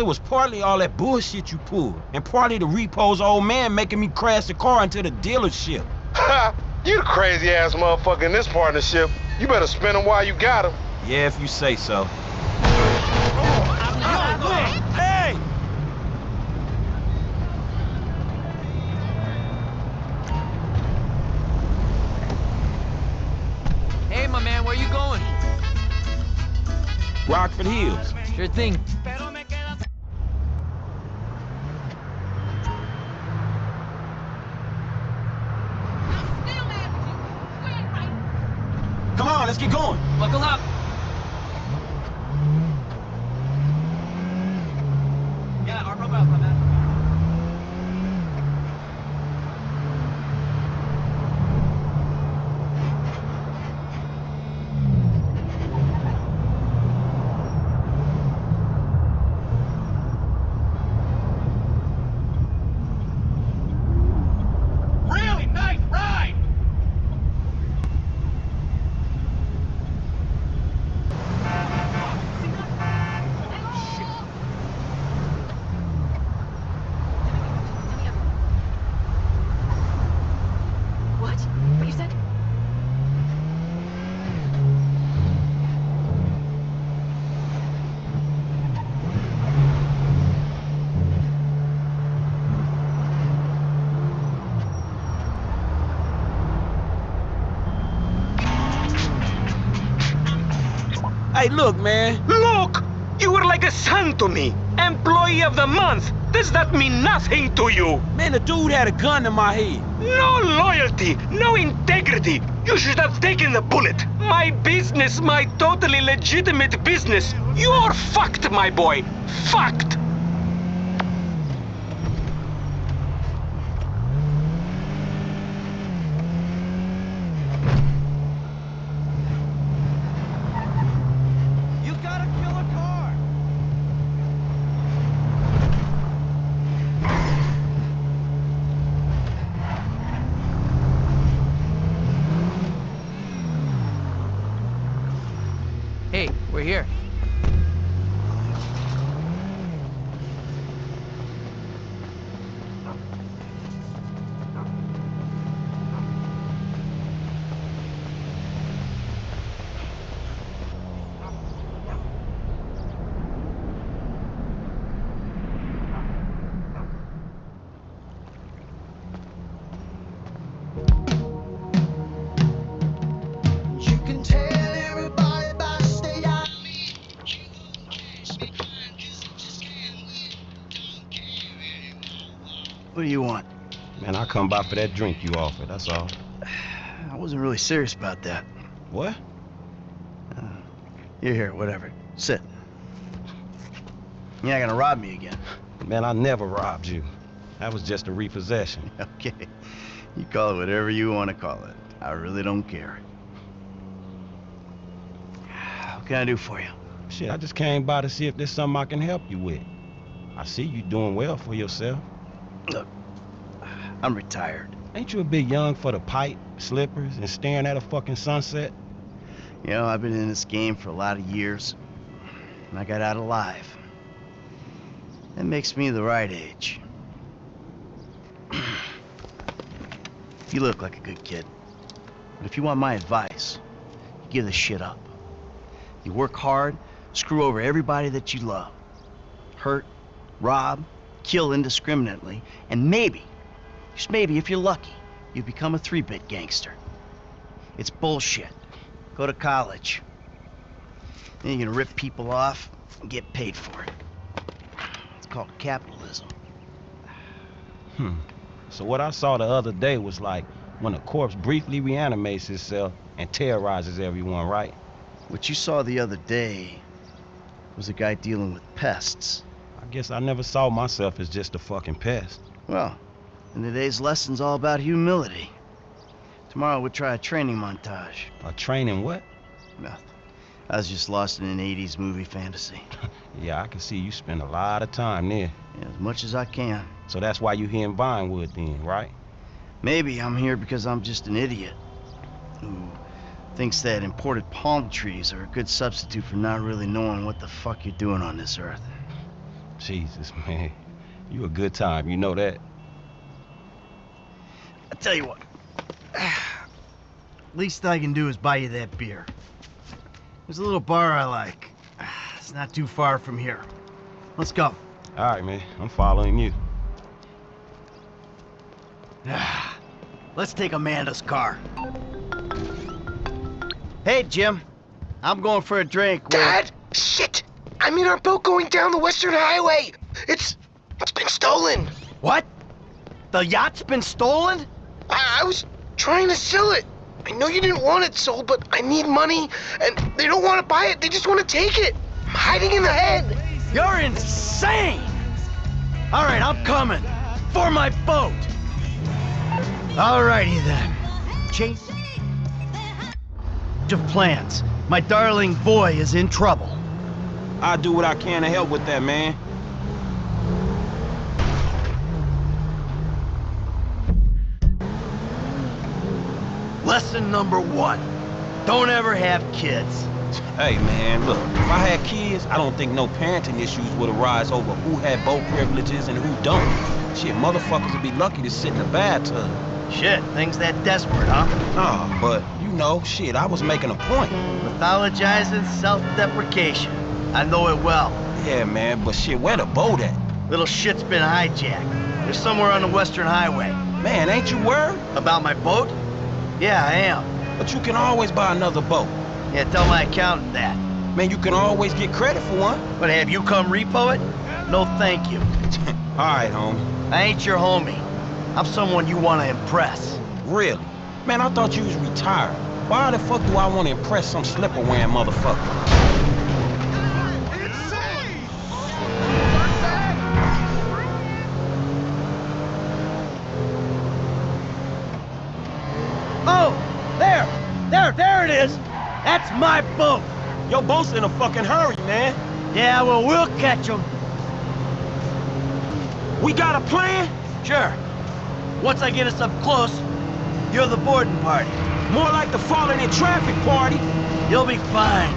Man, it was partly all that bullshit you pulled, and partly the repo's old man making me crash the car into the dealership. Ha! you the crazy ass motherfucker in this partnership. You better spin him while you got him. Yeah, if you say so. Hey! Hey, my man, where you going? Rockford Hills. Sure thing. Come on, let's get going. Buckle up. Yeah, our belt, my man. Really nice ride! What? What you said? Hey, look, man. Look! You were like a son to me! Employee of the month! Does that mean nothing to you? Man, the dude had a gun in my head. No loyalty! No integrity! You should have taken the bullet! My business, my totally legitimate business! You're fucked, my boy! Fucked! What do you want? Man, I come by for that drink you offered, that's all. I wasn't really serious about that. What? Uh, you're here, whatever. Sit. You're not gonna rob me again. Man, I never robbed you. That was just a repossession. Okay. You call it whatever you want to call it. I really don't care. What can I do for you? Shit, I just came by to see if there's something I can help you with. I see you doing well for yourself. Look, I'm retired. Ain't you a bit young for the pipe, slippers, and staring at a fucking sunset? You know, I've been in this game for a lot of years, and I got out alive. That makes me the right age. you look like a good kid. But if you want my advice, you give this shit up. You work hard, screw over everybody that you love. Hurt, rob, kill indiscriminately, and maybe, just maybe if you're lucky, you become a three-bit gangster. It's bullshit. Go to college. Then you're gonna rip people off and get paid for it. It's called capitalism. Hmm. So what I saw the other day was like when a corpse briefly reanimates itself and terrorizes everyone, right? What you saw the other day was a guy dealing with pests. I guess I never saw myself as just a fucking pest. Well, and today's lesson's all about humility. Tomorrow we'll try a training montage. A training what? Nothing. I was just lost in an 80s movie fantasy. Yeah, I can see you spend a lot of time there. Yeah, as much as I can. So that's why you're here in Vinewood then, right? Maybe I'm here because I'm just an idiot who Thinks that imported palm trees are a good substitute for not really knowing what the fuck you're doing on this earth. Jesus, man. You a good time, you know that? I tell you what. Least I can do is buy you that beer. There's a little bar I like. It's not too far from here. Let's go. All right, man. I'm following you. Let's take Amanda's car. Hey, Jim. I'm going for a drink. with- Dad! Shit! I'm in our boat going down the Western Highway! It's... it's been stolen! What? The yacht's been stolen? I, I was trying to sell it! I know you didn't want it sold, but I need money, and they don't want to buy it, they just want to take it! I'm hiding in the head! You're insane! All right, I'm coming. For my boat! Alrighty then. Change Of plans. My darling boy is in trouble. I'll do what I can to help with that, man. Lesson number one. Don't ever have kids. Hey, man, look. If I had kids, I don't think no parenting issues would arise over who had boat privileges and who don't. Shit, motherfuckers would be lucky to sit in a bathtub. Shit, things that desperate, huh? Nah, but, you know, shit, I was making a point. Mythologizing self-deprecation. I know it well. Yeah, man, but shit, where the boat at? Little shit's been hijacked. They're somewhere on the Western Highway. Man, ain't you worried? About my boat? Yeah, I am. But you can always buy another boat. Yeah, tell my accountant that. Man, you can always get credit for one. But have you come repo it? No thank you. All right, homie. I ain't your homie. I'm someone you want to impress. Really? Man, I thought you was retired. Why the fuck do I want to impress some slipper-wearing motherfucker? My boat! Your boat's in a fucking hurry, man. Yeah, well, we'll catch him. We got a plan? Sure. Once I get us up close, you're the boarding party. More like the falling in traffic party. You'll be fine.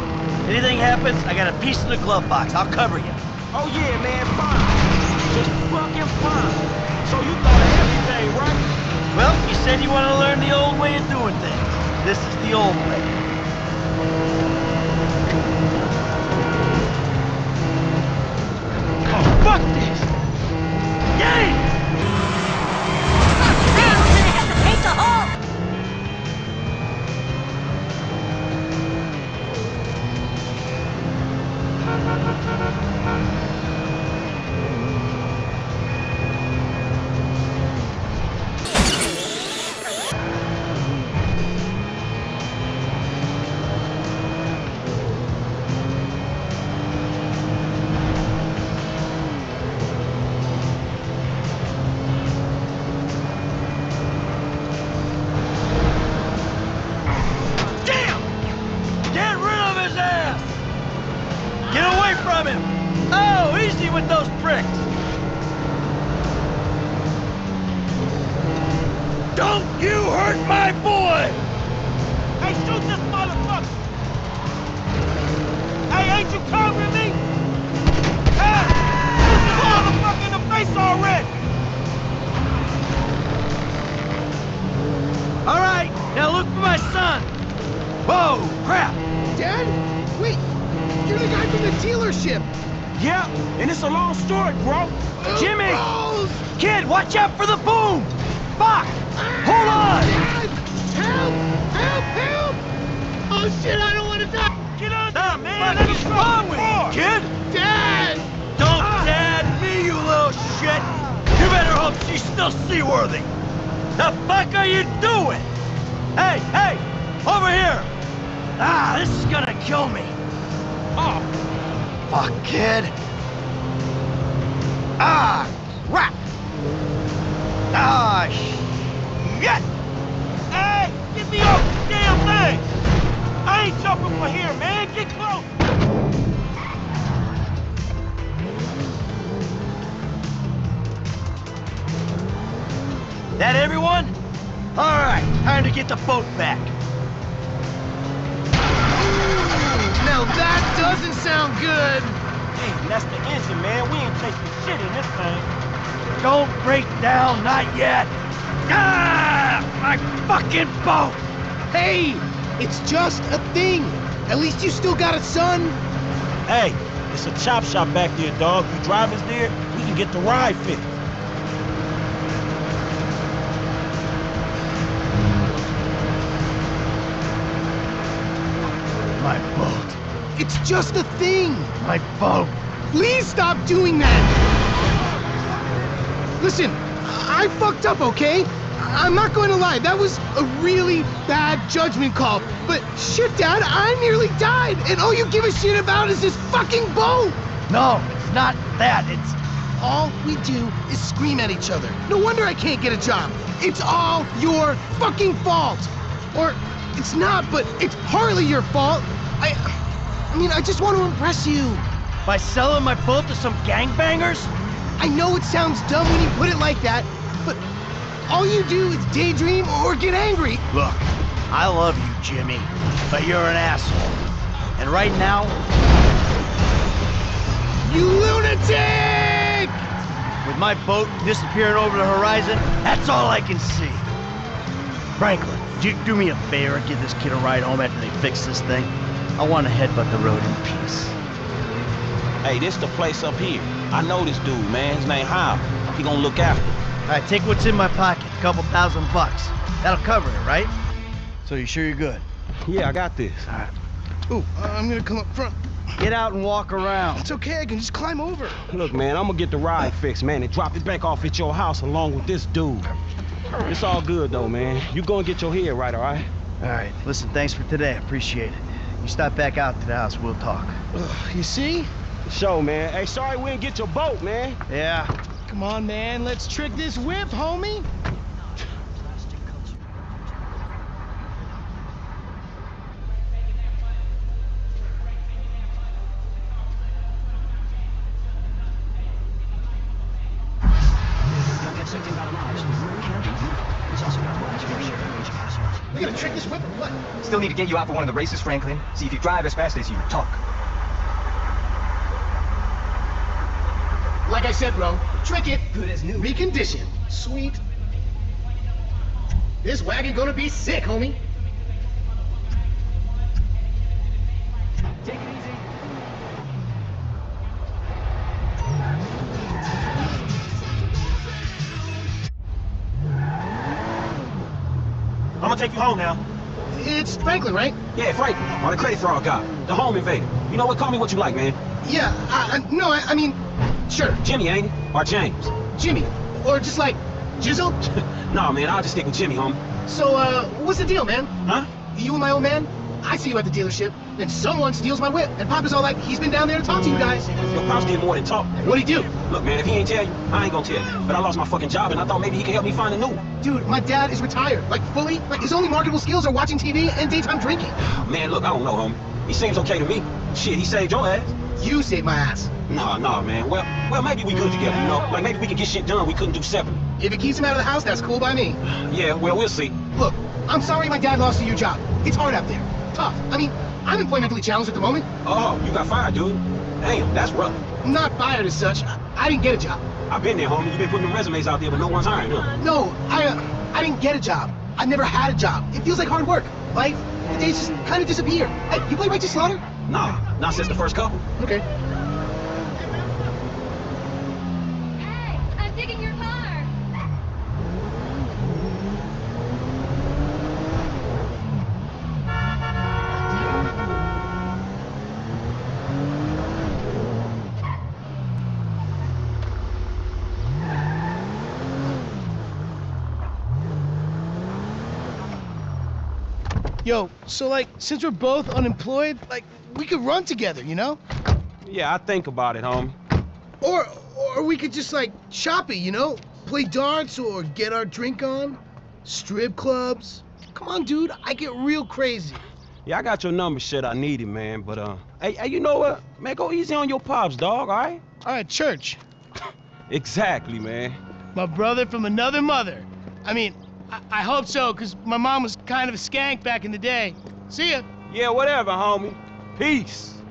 Anything happens, I got a piece in the glove box. I'll cover you. Oh yeah, man, fine. Just fucking fine. So you thought of everything, right? Well, you said you want to learn the old way of doing things. This is the old way. Fuck this. Yay! From him! Oh, easy with those bricks! Don't you hurt my boy! Hey, shoot this motherfucker. Hey, ain't you covering me? Hey, shoot this motherfucker in the face already. All right, now look for my son! Whoa, crap! Dad? Wait! You're the guy from the dealership! Yeah, and it's a long story, bro. Jimmy! Kid, watch out for the boom! Fuck! Hold on! Dad! Help! Help! Help! Oh shit, I don't want to die! Get on The there, man. Let is wrong with you, kid? Dad! Don't dad me, you little shit! You better hope she's still seaworthy! The fuck are you doing? Hey, hey! Over here! Ah, this is gonna kill me! Fuck, kid! Ah, crap! Ah, shit! hey, get me off the damn thing. I ain't jumping for here, man. Get close. That everyone? All right, time to get the boat back. Now that doesn't sound good. Hey, that's the engine, man. We ain't chasing shit in this thing. Don't break down, not yet. Ah, my fucking boat. Hey, it's just a thing. At least you still got a son. Hey, it's a chop shop back there, dog. You drive us there, we can get the ride fixed. My boat. It's just a thing. My boat. Please stop doing that. Listen, I fucked up, okay? I'm not going to lie. That was a really bad judgment call. But shit, Dad, I nearly died, and all you give a shit about is this fucking boat. No, it's not that. It's All we do is scream at each other. No wonder I can't get a job. It's all your fucking fault. Or it's not, but it's partly your fault. I I mean, I just want to impress you. by selling my boat to some gangbangers. I know it sounds dumb when you put it like that, but all you do is daydream or get angry. Look, I love you, Jimmy, but you're an asshole. And right now, You lunatic! with my boat disappearing over the horizon, that's all I can see. Franklin, do do me a favor and give this kid a ride home after they fix this thing? I want to headbutt the road in peace. Hey, this the place up here. I know this dude, man. His name Hao. He gonna look after. me. All right, take what's in my pocket, a couple thousand bucks. That'll cover it, right? So you sure you're good? Yeah, I got this. All right. Ooh, uh, I'm gonna come up front. Get out and walk around. It's okay, I can just climb over. Look, man, I'm gonna get the ride fixed, man, and drop it back off at your house along with this dude. It's all good though, man. You go and get your head right, all right? All right, listen, thanks for today. I appreciate it. You stop back out to the house, we'll talk. Ugh, you see? Show, man. Hey, sorry we didn't get your boat, man. Yeah, Come on, man, let's trick this whip, homie. We gonna trick this whip or what? Still need to get you out for one of the races, Franklin. See if you drive as fast as you talk. Like I said, bro, trick it. Good as new. Recondition. Sweet. This wagon gonna be sick, homie. Take it easy. I'm gonna take you home now. It's Franklin, right? Yeah, Frank, On the credit fraud guy, the home invader. You know what? Call me what you like, man. Yeah, I, I, no, I, I mean, sure, Jimmy, ain't it? Or James? Jimmy. Or just like, Jizzle. nah, man, I'll just stick with Jimmy, homie. So, uh, what's the deal, man? Huh? You and my old man? I see you at the dealership, and someone steals my whip, and Papa's all like, he's been down there to talk to you mm. guys. Your pops did more than talk. What'd he do? Look, man, if he ain't tell you, I ain't gonna tell you. But I lost my fucking job, and I thought maybe he could help me find a new one. Dude, my dad is retired, like fully. Like his only marketable skills are watching TV and daytime drinking. Man, look, I don't know, homie. He seems okay to me. Shit, he saved your ass. You saved my ass. Nah, nah, man. Well, well, maybe we good together, you know? Like, maybe we can get shit done we couldn't do separately. If it keeps him out of the house, that's cool by me. Yeah, well, we'll see. Look, I'm sorry my dad lost you your job. It's hard out there. Tough. I mean, I'm employmentally challenged at the moment. Oh, you got fired, dude. Damn, that's rough. Not fired as such. I, I didn't get a job. I've been there, homie. You've been putting them resumes out there, but no one's hiring, huh? No, I, uh, I didn't get a job. I've never had a job. It feels like hard work. Life, the days just kind of disappear. Hey, you play Righteous Slaughter? Nah, not since the first couple. Okay. Hey, I'm digging your car. Yo, so like, since we're both unemployed, like, we could run together, you know? Yeah, I think about it, homie. Or, or we could just like shop it, you know? Play darts or get our drink on. Strip clubs. Come on, dude, I get real crazy. Yeah, I got your number, shit. I need it, man. But uh, hey, hey, you know what? Man, go easy on your pops, dog. All right? All right, church. Exactly, man. My brother from another mother. I mean, I, hope so, because my mom was kind of a skank back in the day. See ya. Yeah, whatever, homie. Peace.